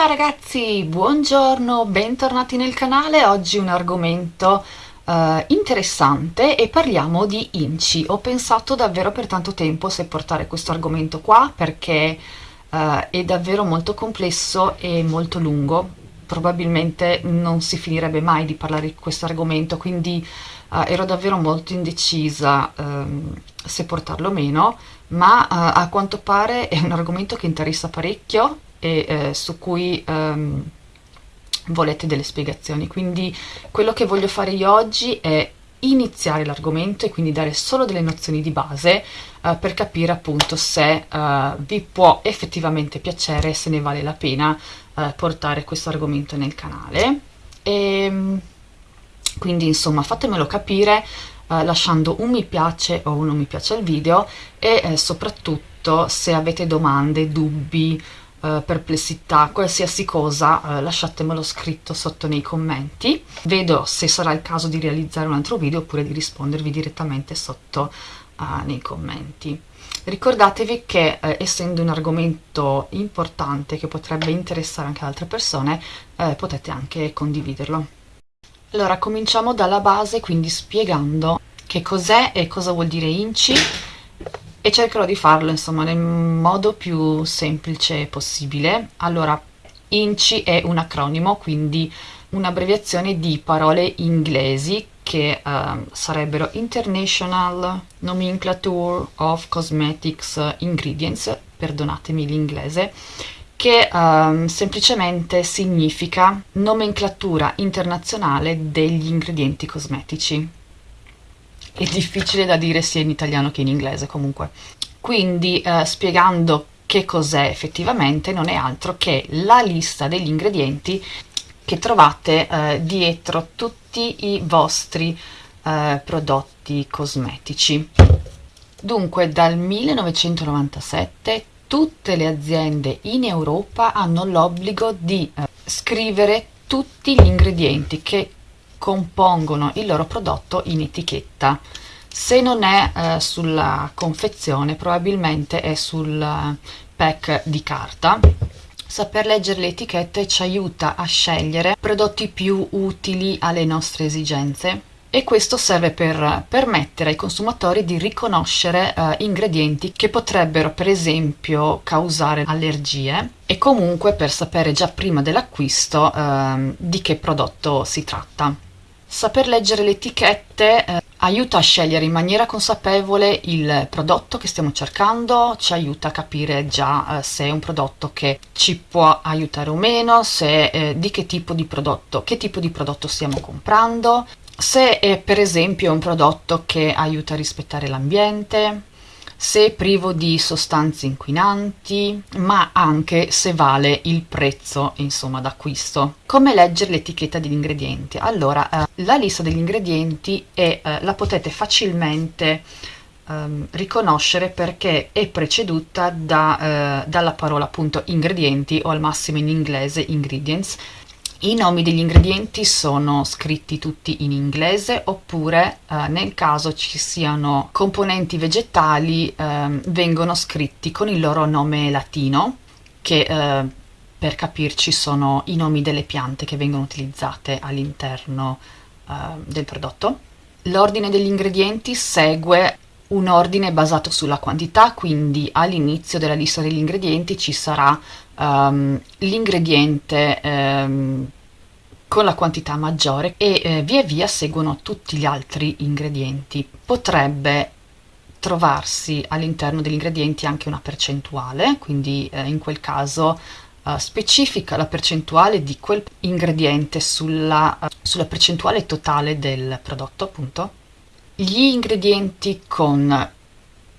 Ciao ragazzi, buongiorno, bentornati nel canale. Oggi un argomento uh, interessante e parliamo di inci. Ho pensato davvero per tanto tempo se portare questo argomento qua perché uh, è davvero molto complesso e molto lungo. Probabilmente non si finirebbe mai di parlare di questo argomento, quindi uh, ero davvero molto indecisa um, se portarlo o meno, ma a quanto pare è un argomento che interessa parecchio e eh, su cui um, volete delle spiegazioni. Quindi quello che voglio fare io oggi è iniziare l'argomento e quindi dare solo delle nozioni di base uh, per capire appunto se uh, vi può effettivamente piacere e se ne vale la pena uh, portare questo argomento nel canale. E, um, quindi insomma fatemelo capire lasciando un mi piace o un non mi piace al video e eh, soprattutto se avete domande, dubbi Uh, perplessità, qualsiasi cosa, uh, lasciatemelo scritto sotto nei commenti. Vedo se sarà il caso di realizzare un altro video oppure di rispondervi direttamente sotto uh, nei commenti. Ricordatevi che essendo un argomento importante che potrebbe interessare anche altre persone, potete anche condividerlo. Allora, cominciamo dalla base, quindi spiegando che cos'è e cosa vuol dire inci e cercherò di farlo insomma nel modo più semplice possibile. Allora, INCI è un acronimo, quindi un'abbreviazione di parole inglesi che uh, sarebbero International Nomenclature of Cosmetics Ingredients, perdonatemi l'inglese, che um, semplicemente significa nomenclatura internazionale degli ingredienti cosmetici è difficile da dire sia in italiano che in inglese comunque. Quindi eh, spiegando che cos'è effettivamente non è altro che la lista degli ingredienti che trovate eh, dietro tutti i vostri eh, prodotti cosmetici. Dunque dal 1997 tutte le aziende in Europa hanno l'obbligo di eh, scrivere tutti gli ingredienti che compongono il loro prodotto in etichetta. Se non è eh, sulla confezione, probabilmente è sul pack di carta. Saper leggere le etichette ci aiuta a scegliere prodotti più utili alle nostre esigenze e questo serve per permettere ai consumatori di riconoscere eh, ingredienti che potrebbero per esempio causare allergie e comunque per sapere già prima dell'acquisto eh, di che prodotto si tratta. Saper leggere le etichette eh, aiuta a scegliere in maniera consapevole il prodotto che stiamo cercando, ci aiuta a capire già eh, se è un prodotto che ci può aiutare o meno, se, eh, di che tipo di prodotto, che tipo di prodotto stiamo comprando, se è per esempio un prodotto che aiuta a rispettare l'ambiente, se privo di sostanze inquinanti, ma anche se vale il prezzo insomma d'acquisto. Come leggere l'etichetta degli ingredienti? Allora, eh, la lista degli ingredienti è, eh, la potete facilmente ehm, riconoscere perché è preceduta da, eh, dalla parola appunto ingredienti o al massimo in inglese ingredients i nomi degli ingredienti sono scritti tutti in inglese oppure eh, nel caso ci siano componenti vegetali eh, vengono scritti con il loro nome latino che eh, per capirci sono i nomi delle piante che vengono utilizzate all'interno eh, del prodotto. L'ordine degli ingredienti segue un ordine basato sulla quantità, quindi all'inizio della lista degli ingredienti ci sarà um, l'ingrediente um, con la quantità maggiore e eh, via via seguono tutti gli altri ingredienti. Potrebbe trovarsi all'interno degli ingredienti anche una percentuale, quindi eh, in quel caso uh, specifica la percentuale di quel ingrediente sulla, uh, sulla percentuale totale del prodotto appunto gli ingredienti con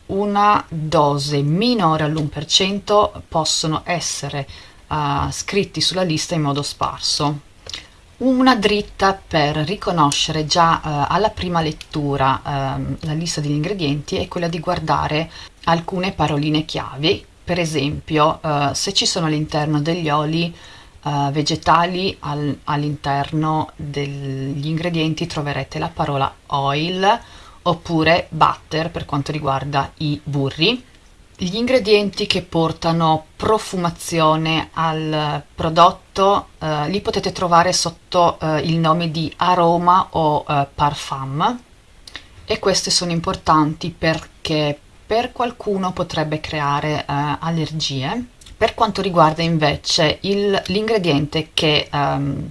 una dose minore all'1% possono essere uh, scritti sulla lista in modo sparso. Una dritta per riconoscere già uh, alla prima lettura uh, la lista degli ingredienti è quella di guardare alcune paroline chiavi, per esempio uh, se ci sono all'interno degli oli uh, vegetali al, all'interno degli ingredienti troverete la parola oil oppure butter per quanto riguarda i burri gli ingredienti che portano profumazione al prodotto eh, li potete trovare sotto eh, il nome di aroma o eh, parfum e queste sono importanti perché per qualcuno potrebbe creare eh, allergie. Per quanto riguarda invece l'ingrediente che ehm,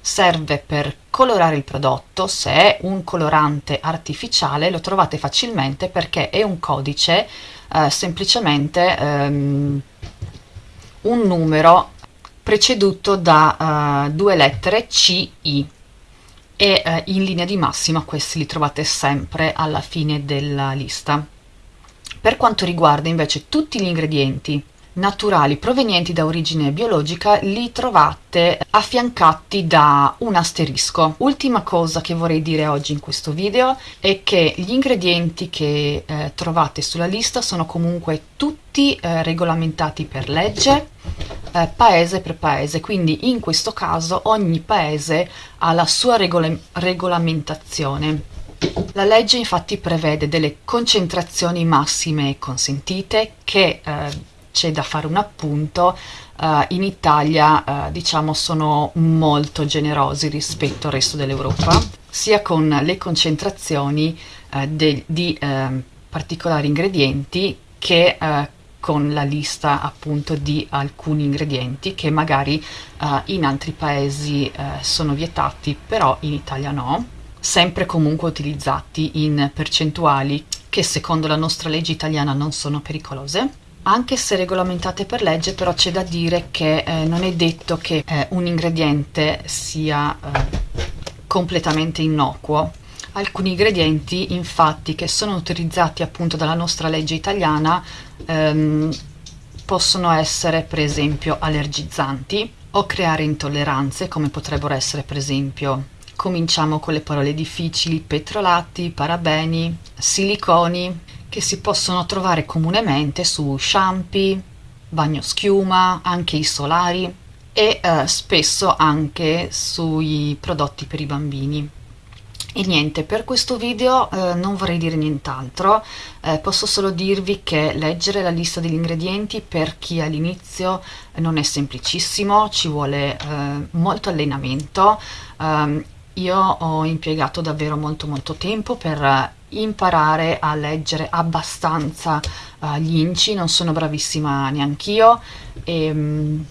serve per colorare il prodotto, se è un colorante artificiale lo trovate facilmente perché è un codice eh, semplicemente ehm, un numero preceduto da uh, due lettere C, I e uh, in linea di massima questi li trovate sempre alla fine della lista. Per quanto riguarda invece tutti gli ingredienti naturali provenienti da origine biologica li trovate affiancati da un asterisco. Ultima cosa che vorrei dire oggi in questo video è che gli ingredienti che eh, trovate sulla lista sono comunque tutti eh, regolamentati per legge eh, paese per paese, quindi in questo caso ogni paese ha la sua regola regolamentazione. La legge infatti prevede delle concentrazioni massime consentite che eh, c'è da fare un appunto, uh, in Italia uh, diciamo sono molto generosi rispetto al resto dell'Europa, sia con le concentrazioni uh, de, di particolari ingredienti che con la lista appunto di alcuni ingredienti che magari in altri paesi sono vietati, però in Italia no, sempre comunque utilizzati in percentuali che secondo la nostra legge italiana non sono pericolose anche se regolamentate per legge però c'è da dire che eh, non è detto che eh, un ingrediente sia eh, completamente innocuo. Alcuni ingredienti infatti che sono utilizzati appunto dalla nostra legge italiana ehm, possono essere per esempio allergizzanti o creare intolleranze come potrebbero essere per esempio cominciamo con le parole difficili petrolati, parabeni, siliconi che si possono trovare comunemente su shampoo, bagnoschiuma, anche i solari e eh, spesso anche sui prodotti per i bambini. E niente, per questo video eh, non vorrei dire nient'altro, eh, posso solo dirvi che leggere la lista degli ingredienti per chi all'inizio non è semplicissimo, ci vuole eh, molto allenamento, ehm, io ho impiegato davvero molto molto tempo per imparare a leggere abbastanza uh, gli inci, non sono bravissima neanch'io e um,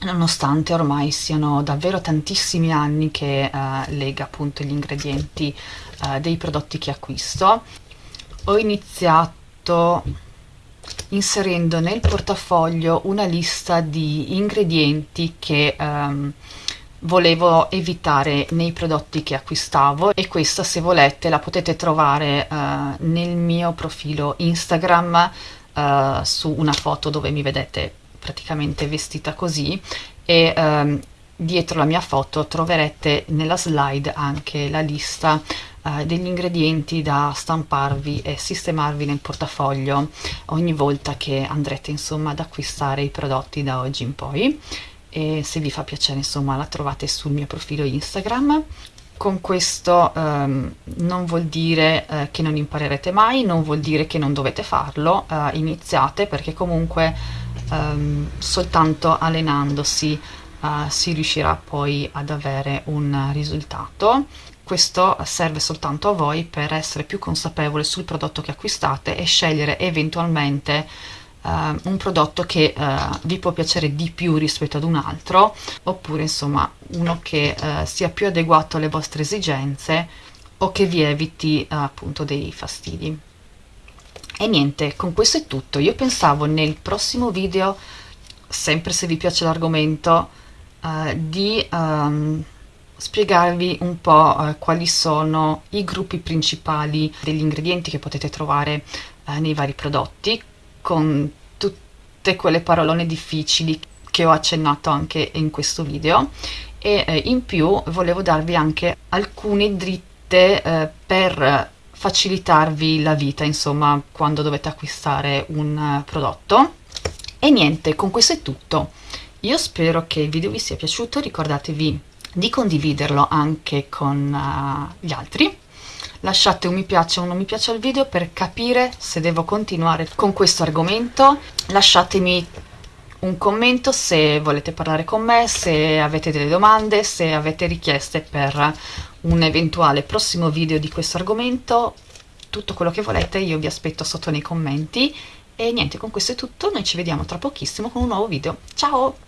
nonostante ormai siano davvero tantissimi anni che uh, lega appunto gli ingredienti uh, dei prodotti che acquisto, ho iniziato inserendo nel portafoglio una lista di ingredienti che um, volevo evitare nei prodotti che acquistavo e questa se volete la potete trovare uh, nel mio profilo Instagram uh, su una foto dove mi vedete praticamente vestita così e um, dietro la mia foto troverete nella slide anche la lista uh, degli ingredienti da stamparvi e sistemarvi nel portafoglio ogni volta che andrete insomma ad acquistare i prodotti da oggi in poi e se vi fa piacere insomma la trovate sul mio profilo Instagram con questo um, non vuol dire uh, che non imparerete mai, non vuol dire che non dovete farlo, uh, iniziate perché comunque um, soltanto allenandosi uh, si riuscirà poi ad avere un risultato. Questo serve soltanto a voi per essere più consapevoli sul prodotto che acquistate e scegliere eventualmente uh, un prodotto che uh, vi può piacere di più rispetto ad un altro oppure insomma uno che uh, sia più adeguato alle vostre esigenze o che vi eviti appunto dei fastidi. E niente con questo è tutto. Io pensavo nel prossimo video sempre se vi piace l'argomento di um, spiegarvi un po' quali sono i gruppi principali degli ingredienti che potete trovare nei vari prodotti con tutte quelle parolone difficili che ho accennato anche in questo video. E eh, in più volevo darvi anche alcune dritte eh, per facilitarvi la vita insomma quando dovete acquistare un uh, prodotto. E niente con questo è tutto. Io spero che il video vi sia piaciuto ricordatevi di condividerlo anche con uh, gli altri lasciate un mi piace o un non mi piace al video per capire se devo continuare con questo argomento, lasciatemi un commento se volete parlare con me, se avete delle domande, se avete richieste per un eventuale prossimo video di questo argomento, tutto quello che volete io vi aspetto sotto nei commenti. E niente con questo è tutto, noi ci vediamo tra pochissimo con un nuovo video, ciao!